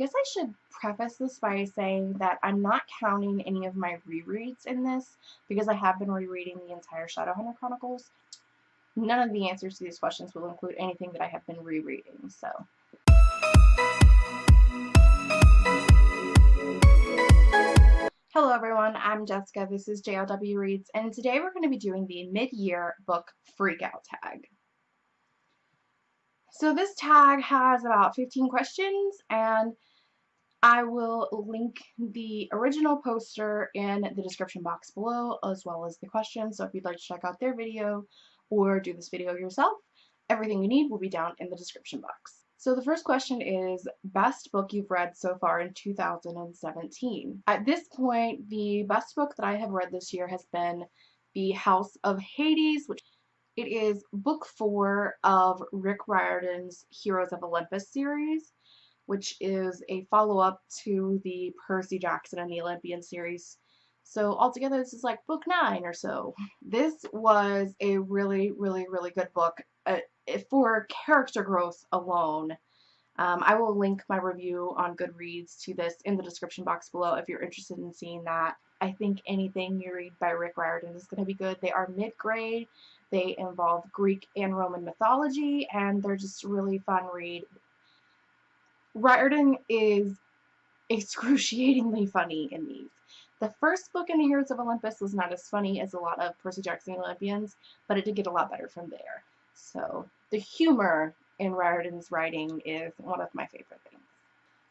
guess I should preface this by saying that I'm not counting any of my rereads in this because I have been rereading the entire Shadowhunter Chronicles. None of the answers to these questions will include anything that I have been rereading, so. Hello everyone, I'm Jessica, this is JLW Reads, and today we're going to be doing the mid-year book Freakout tag. So this tag has about 15 questions and I will link the original poster in the description box below as well as the questions. So if you'd like to check out their video or do this video yourself, everything you need will be down in the description box. So the first question is best book you've read so far in 2017. At this point, the best book that I have read this year has been The House of Hades, which it is book four of Rick Riordan's Heroes of Olympus series, which is a follow-up to the Percy Jackson and the Olympian series. So altogether, this is like book nine or so. This was a really, really, really good book uh, for character growth alone. Um, I will link my review on Goodreads to this in the description box below if you're interested in seeing that. I think anything you read by Rick Riordan is going to be good. They are mid-grade. They involve Greek and Roman mythology, and they're just really fun read. Riordan is excruciatingly funny in these. The first book in the Heroes of Olympus was not as funny as a lot of Percy Jackson Olympians, but it did get a lot better from there. So the humor in Riordan's writing is one of my favorite things.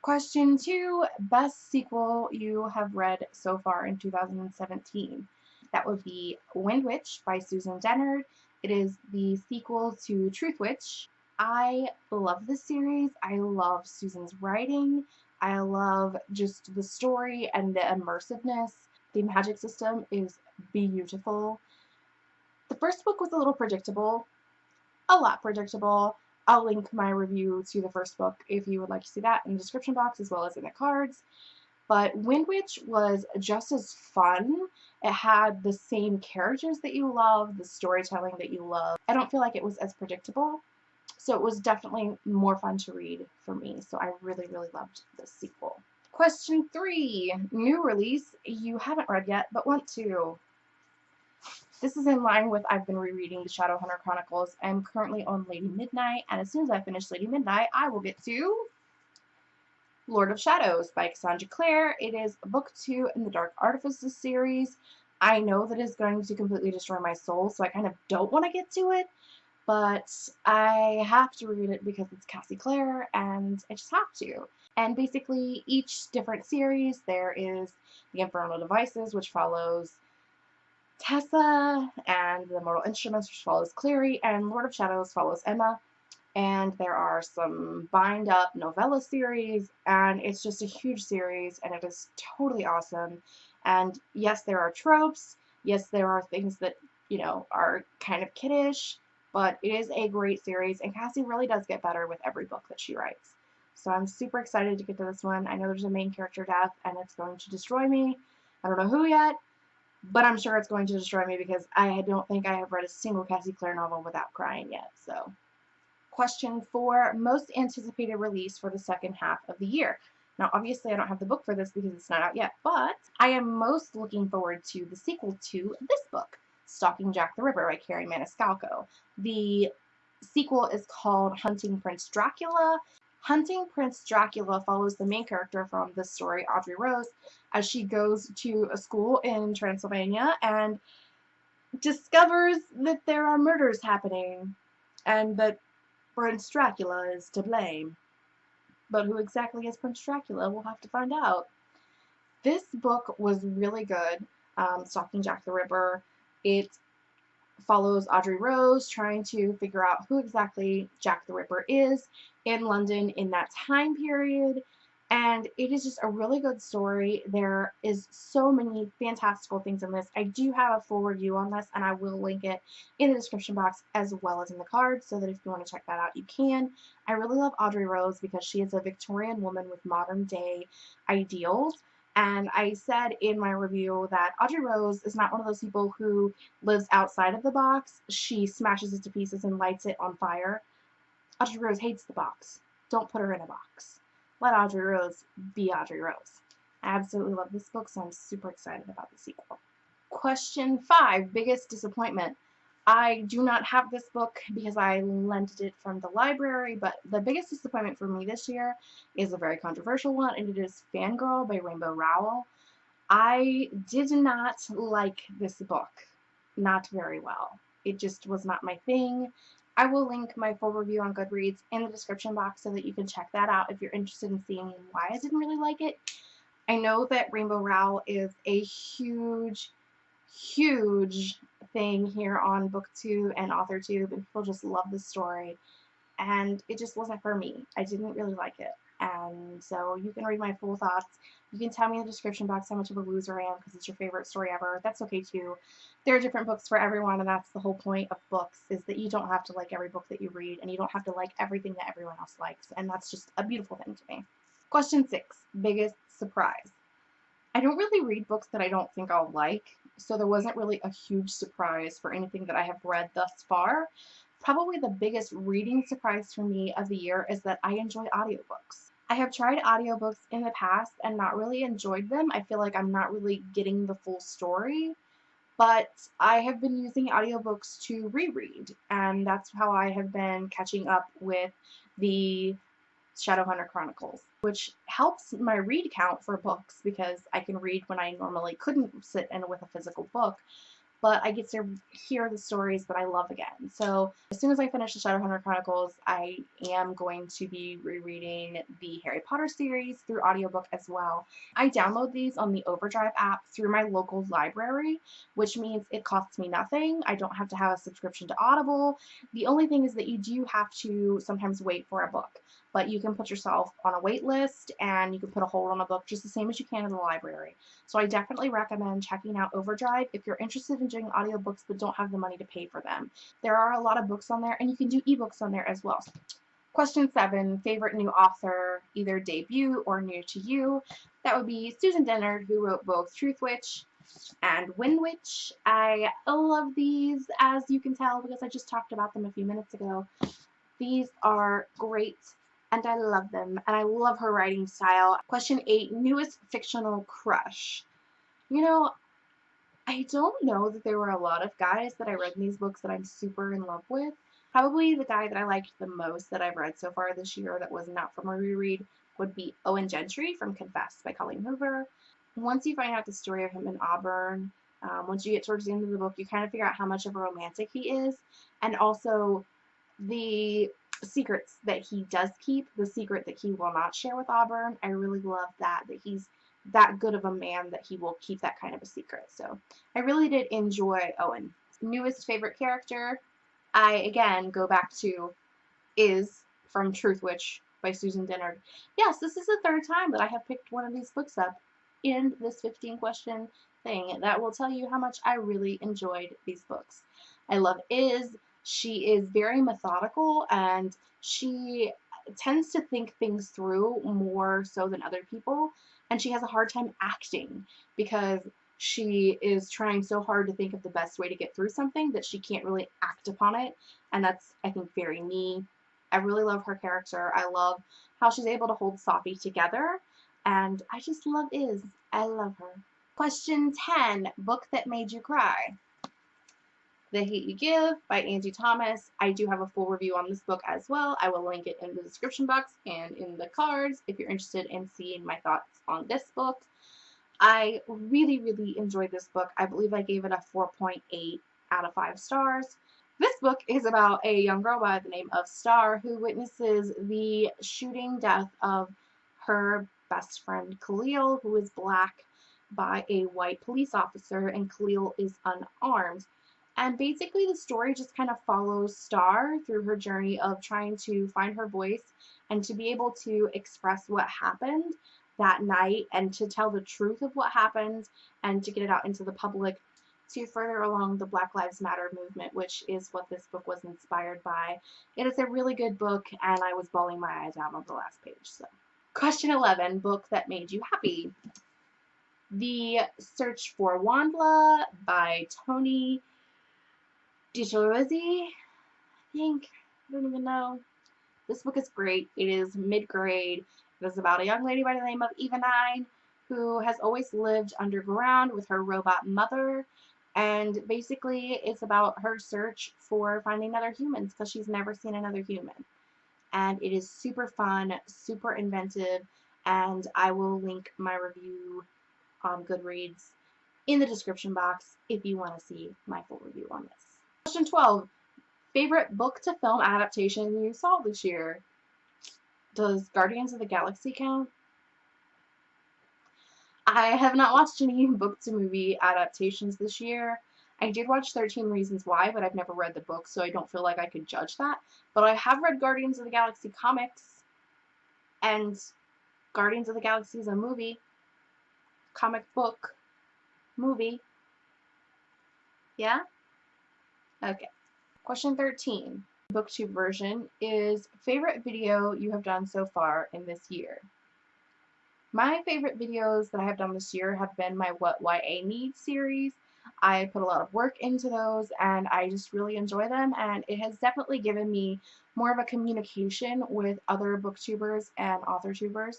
Question two, best sequel you have read so far in 2017. That would be Windwitch by Susan Dennard. It is the sequel to Truthwitch. I love this series. I love Susan's writing. I love just the story and the immersiveness. The magic system is beautiful. The first book was a little predictable, a lot predictable. I'll link my review to the first book if you would like to see that in the description box as well as in the cards. But Windwitch was just as fun. It had the same characters that you love, the storytelling that you love. I don't feel like it was as predictable. So it was definitely more fun to read for me. So I really, really loved the sequel. Question three, new release you haven't read yet but want to. This is in line with I've been rereading the Shadowhunter Chronicles. I'm currently on Lady Midnight, and as soon as I finish Lady Midnight, I will get to Lord of Shadows by Cassandra Clare. It is book two in the Dark Artifices series. I know that it's going to completely destroy my soul, so I kind of don't want to get to it, but I have to read it because it's Cassie Clare, and I just have to. And basically, each different series, there is the Infernal Devices, which follows Tessa, and the Mortal Instruments, which follows Clary, and Lord of Shadows follows Emma. And there are some bind up novella series and it's just a huge series and it is totally awesome. And yes there are tropes. Yes there are things that you know are kind of kiddish but it is a great series and Cassie really does get better with every book that she writes. So I'm super excited to get to this one. I know there's a main character death and it's going to destroy me. I don't know who yet but I'm sure it's going to destroy me because I don't think I have read a single Cassie Clare novel without crying yet. So question four most anticipated release for the second half of the year. Now, obviously, I don't have the book for this because it's not out yet, but I am most looking forward to the sequel to this book, Stalking Jack the Ripper by Kerri Maniscalco. The sequel is called Hunting Prince Dracula. Hunting Prince Dracula follows the main character from this story, Audrey Rose, as she goes to a school in Transylvania and discovers that there are murders happening and that Prince Dracula is to blame. But who exactly is Prince Dracula? We'll have to find out. This book was really good, um, Stalking Jack the Ripper. It follows Audrey Rose trying to figure out who exactly Jack the Ripper is in London in that time period and it is just a really good story. There is so many fantastical things in this. I do have a full review on this, and I will link it in the description box as well as in the card, so that if you want to check that out, you can. I really love Audrey Rose because she is a Victorian woman with modern day ideals. And I said in my review that Audrey Rose is not one of those people who lives outside of the box. She smashes it to pieces and lights it on fire. Audrey Rose hates the box. Don't put her in a box. let Audrey Rose be Audrey Rose. I absolutely love this book, so I'm super excited about the sequel. Question 5, Biggest Disappointment. I do not have this book because I lent it from the library, but the biggest disappointment for me this year is a very controversial one, and it is Fangirl by Rainbow Rowell. I did not like this book. Not very well. It just was not my thing. I will link my full review on Goodreads in the description box so that you can check that out if you're interested in seeing why I didn't really like it. I know that Rainbow Rowell is a huge, huge thing here on booktube and authortube and people just love the story and it just wasn't for me. I didn't really like it and so you can read my full thoughts. You can tell me in the description box how much of a loser I am because it's your favorite story ever. That's okay too. There are different books for everyone and that's the whole point of books is that you don't have to like every book that you read and you don't have to like everything that everyone else likes and that's just a beautiful thing to me. Question 6. Biggest surprise. I don't really read books that I don't think I'll like so there wasn't really a huge surprise for anything that I have read thus far. Probably the biggest reading surprise for me of the year is that I enjoy audiobooks. I have tried audiobooks in the past and not really enjoyed them. I feel like I'm not really getting the full story. But I have been using audiobooks to reread, and that's how I have been catching up with the Shadowhunter Chronicles, which helps my read count for books because I can read when I normally couldn't sit in with a physical book but I get to hear the stories that I love again. So as soon as I finish the Shadowhunter Chronicles, I am going to be rereading the Harry Potter series through audiobook as well. I download these on the Overdrive app through my local library, which means it costs me nothing. I don't have to have a subscription to Audible. The only thing is that you do have to sometimes wait for a book but you can put yourself on a wait list and you can put a hold on a book just the same as you can in the library. So I definitely recommend checking out Overdrive if you're interested in doing audiobooks but don't have the money to pay for them. There are a lot of books on there and you can do ebooks on there as well. Question seven, favorite new author, either debut or new to you. That would be Susan Dennard, who wrote both Truthwitch and Windwitch. I love these, as you can tell, because I just talked about them a few minutes ago. These are great and I love them, and I love her writing style. Question 8, newest fictional crush. You know, I don't know that there were a lot of guys that I read in these books that I'm super in love with. Probably the guy that I liked the most that I've read so far this year that was not from a reread would be Owen Gentry from Confess by Colleen Hoover. Once you find out the story of him in Auburn, um, once you get towards the end of the book, you kind of figure out how much of a romantic he is, and also the secrets that he does keep, the secret that he will not share with Auburn. I really love that, that he's that good of a man that he will keep that kind of a secret. So I really did enjoy Owen. Newest favorite character, I again go back to is from Truthwitch by Susan Dennard. Yes, this is the third time that I have picked one of these books up in this 15 question thing. That will tell you how much I really enjoyed these books. I love Iz, she is very methodical and she tends to think things through more so than other people. And she has a hard time acting because she is trying so hard to think of the best way to get through something that she can't really act upon it. And that's, I think, very me. I really love her character. I love how she's able to hold Sophie together. And I just love Iz. I love her. Question 10, book that made you cry. The Hate You Give by Angie Thomas. I do have a full review on this book as well. I will link it in the description box and in the cards if you're interested in seeing my thoughts on this book. I really, really enjoyed this book. I believe I gave it a 4.8 out of 5 stars. This book is about a young girl by the name of Star who witnesses the shooting death of her best friend Khalil, who is black, by a white police officer, and Khalil is unarmed. And basically the story just kind of follows Star through her journey of trying to find her voice and to be able to express what happened that night and to tell the truth of what happened and to get it out into the public to further along the Black Lives Matter movement, which is what this book was inspired by. It is a really good book, and I was bawling my eyes out on the last page. So, Question 11, book that made you happy. The Search for WondLa by Toni DiGiorgi, I think. I don't even know. This book is great. It is mid-grade. It is about a young lady by the name of Eva Nine who has always lived underground with her robot mother. And basically, it's about her search for finding other humans because she's never seen another human. And it is super fun, super inventive, and I will link my review on Goodreads in the description box if you want to see my full review on this. Question 12. Favorite book to film adaptation you saw this year? Does Guardians of the Galaxy count? I have not watched any book to movie adaptations this year. I did watch 13 Reasons Why, but I've never read the book, so I don't feel like I could judge that. But I have read Guardians of the Galaxy comics, and Guardians of the Galaxy is a movie, comic book, movie. Yeah? Okay. Question 13. Booktube version is favorite video you have done so far in this year. My favorite videos that I have done this year have been my What YA Needs series. I put a lot of work into those and I just really enjoy them and it has definitely given me more of a communication with other booktubers and authortubers.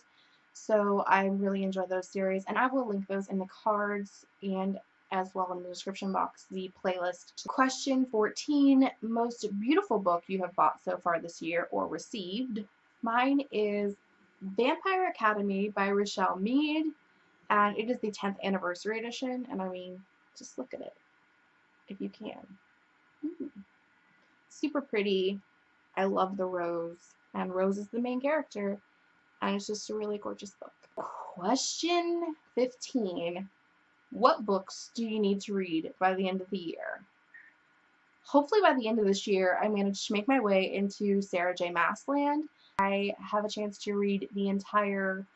So I really enjoy those series and I will link those in the cards and as well in the description box the playlist. Question 14, most beautiful book you have bought so far this year or received. Mine is Vampire Academy by Richelle Mead and it is the 10th anniversary edition and I mean just look at it if you can. Mm. Super pretty. I love the Rose and Rose is the main character and it's just a really gorgeous book. Question 15. What books do you need to read by the end of the year? Hopefully by the end of this year I managed to make my way into Sarah J Maas land. I have a chance to read the entire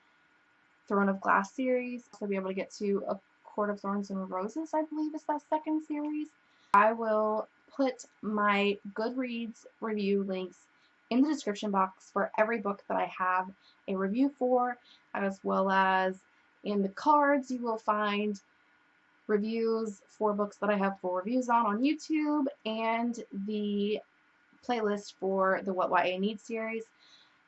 Throne of Glass series. I'll be able to get to A Court of Thorns and Roses, I believe is that second series. I will put my Goodreads review links in the description box for every book that I have a review for, as well as in the cards you will find reviews for books that I have full reviews on on YouTube and the playlist for the What YA Needs series.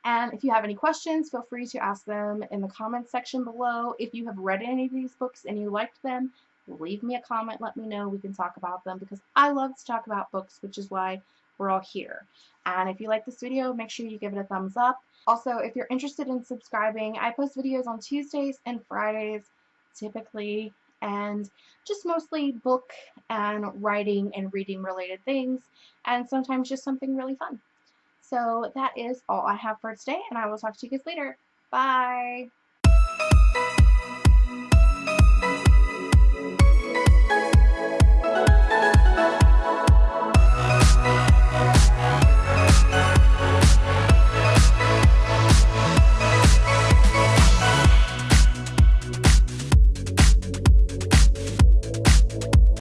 And if you have any questions, feel free to ask them in the comments section below. If you have read any of these books and you liked them, leave me a comment, let me know, we can talk about them because I love to talk about books, which is why we're all here. And if you like this video, make sure you give it a thumbs up. Also, if you're interested in subscribing, I post videos on Tuesdays and Fridays, typically and just mostly book and writing and reading related things and sometimes just something really fun. So that is all I have for today and I will talk to you guys later. Bye!